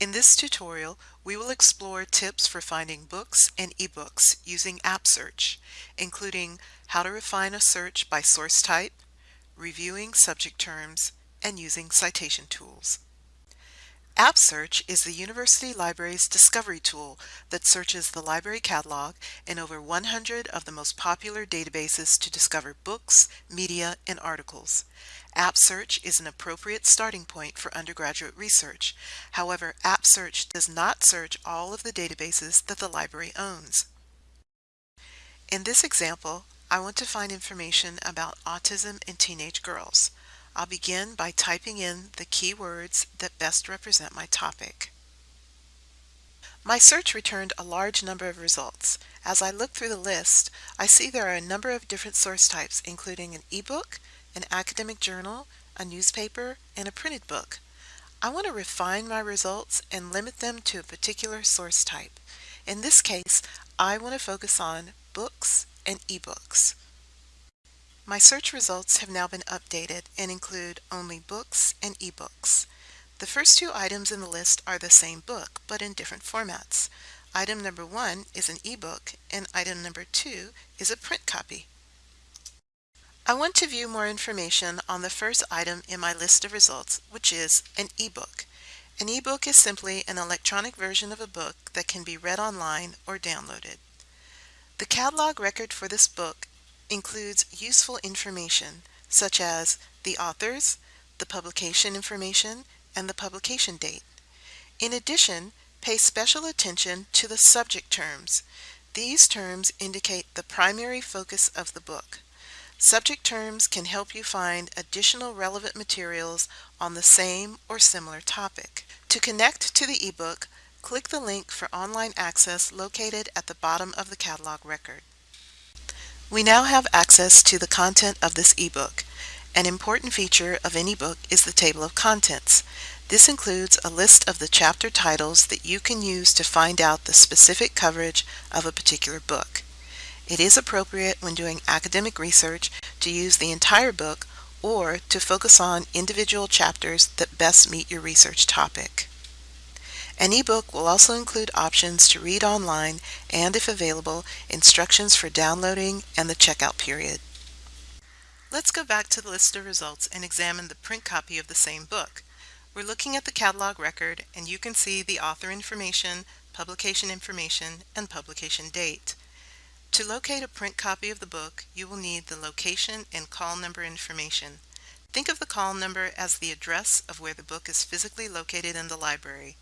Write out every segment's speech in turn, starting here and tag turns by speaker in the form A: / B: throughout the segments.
A: In this tutorial, we will explore tips for finding books and ebooks using App Search, including how to refine a search by source type, reviewing subject terms, and using citation tools. App Search is the University Library's discovery tool that searches the library catalog and over 100 of the most popular databases to discover books, media, and articles. App Search is an appropriate starting point for undergraduate research. However, App Search does not search all of the databases that the library owns. In this example, I want to find information about autism in teenage girls. I'll begin by typing in the keywords that best represent my topic. My search returned a large number of results. As I look through the list, I see there are a number of different source types, including an ebook, an academic journal, a newspaper, and a printed book. I want to refine my results and limit them to a particular source type. In this case, I want to focus on books and ebooks. My search results have now been updated and include only books and ebooks. The first two items in the list are the same book, but in different formats. Item number one is an ebook, and item number two is a print copy. I want to view more information on the first item in my list of results, which is an ebook. An ebook is simply an electronic version of a book that can be read online or downloaded. The catalog record for this book includes useful information such as the authors, the publication information, and the publication date. In addition, pay special attention to the subject terms. These terms indicate the primary focus of the book. Subject terms can help you find additional relevant materials on the same or similar topic. To connect to the ebook, click the link for online access located at the bottom of the catalog record. We now have access to the content of this ebook. An important feature of any book is the table of contents. This includes a list of the chapter titles that you can use to find out the specific coverage of a particular book. It is appropriate when doing academic research to use the entire book or to focus on individual chapters that best meet your research topic. An ebook will also include options to read online and, if available, instructions for downloading and the checkout period. Let's go back to the list of results and examine the print copy of the same book. We're looking at the catalog record and you can see the author information, publication information, and publication date. To locate a print copy of the book, you will need the location and call number information. Think of the call number as the address of where the book is physically located in the library.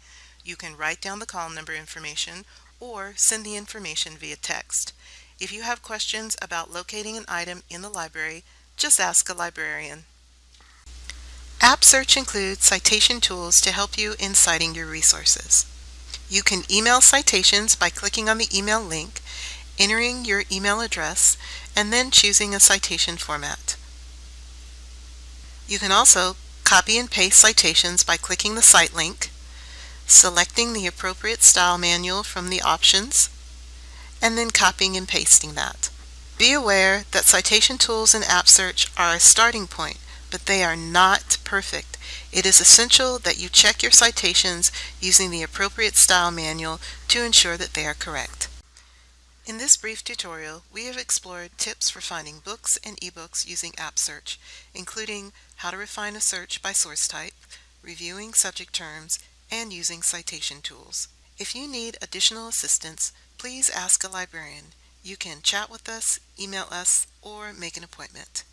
A: You can write down the call number information or send the information via text. If you have questions about locating an item in the library, just ask a librarian. App Search includes citation tools to help you in citing your resources. You can email citations by clicking on the email link, entering your email address, and then choosing a citation format. You can also copy and paste citations by clicking the cite link, selecting the appropriate style manual from the options, and then copying and pasting that. Be aware that citation tools in App Search are a starting point, but they are not perfect. It is essential that you check your citations using the appropriate style manual to ensure that they are correct. In this brief tutorial, we have explored tips for finding books and ebooks using App Search, including how to refine a search by source type, reviewing subject terms, and using citation tools. If you need additional assistance, please ask a librarian. You can chat with us, email us, or make an appointment.